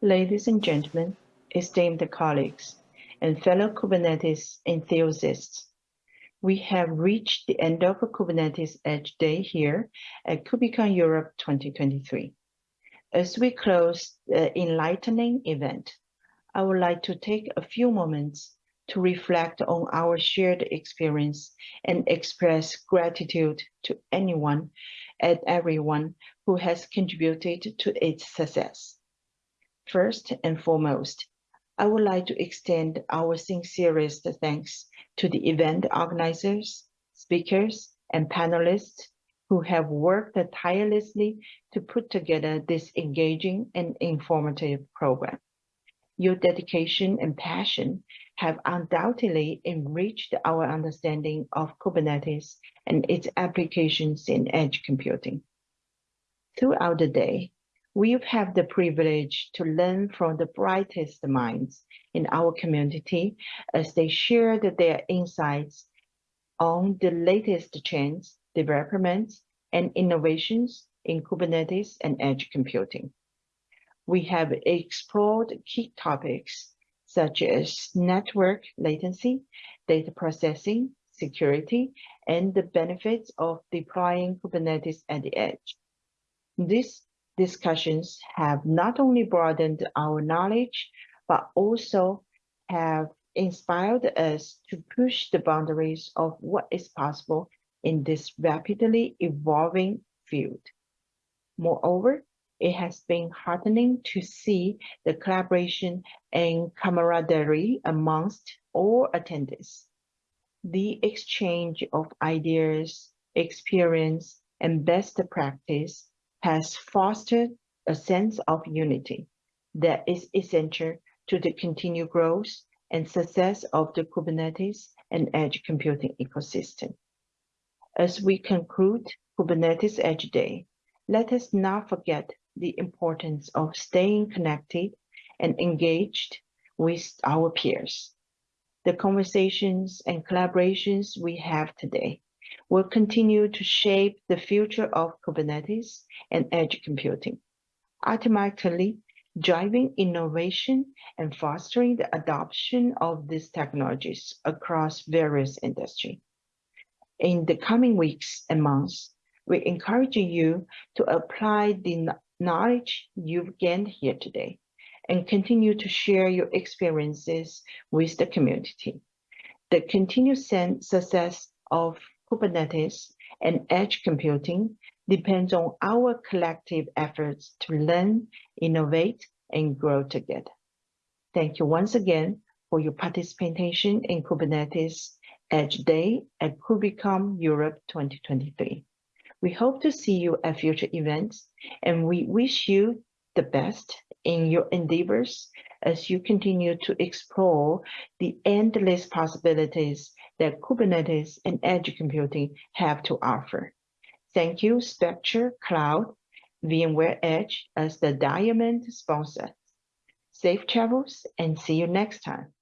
Ladies and gentlemen, esteemed colleagues, and fellow Kubernetes enthusiasts, we have reached the end of Kubernetes Edge Day here at KubeCon Europe 2023. As we close the enlightening event, I would like to take a few moments to reflect on our shared experience and express gratitude to anyone and everyone who has contributed to its success. First and foremost, I would like to extend our sincerest thanks to the event organizers, speakers, and panelists who have worked tirelessly to put together this engaging and informative program. Your dedication and passion have undoubtedly enriched our understanding of Kubernetes and its applications in edge computing. Throughout the day, We've had the privilege to learn from the brightest minds in our community as they shared their insights on the latest trends, developments, and innovations in Kubernetes and edge computing. We have explored key topics such as network latency, data processing, security, and the benefits of deploying Kubernetes at the edge. This discussions have not only broadened our knowledge, but also have inspired us to push the boundaries of what is possible in this rapidly evolving field. Moreover, it has been heartening to see the collaboration and camaraderie amongst all attendees. The exchange of ideas, experience, and best practice has fostered a sense of unity that is essential to the continued growth and success of the Kubernetes and edge computing ecosystem. As we conclude Kubernetes Edge Day, let us not forget the importance of staying connected and engaged with our peers. The conversations and collaborations we have today will continue to shape the future of Kubernetes and edge computing, ultimately driving innovation and fostering the adoption of these technologies across various industries. In the coming weeks and months, we encourage you to apply the knowledge you've gained here today and continue to share your experiences with the community. The continued success of Kubernetes, and edge computing depends on our collective efforts to learn, innovate, and grow together. Thank you once again for your participation in Kubernetes Edge Day at KubeCon Europe 2023. We hope to see you at future events, and we wish you the best in your endeavors as you continue to explore the endless possibilities that Kubernetes and edge computing have to offer. Thank you, Spectro Cloud, VMware Edge as the Diamond sponsor. Safe travels and see you next time.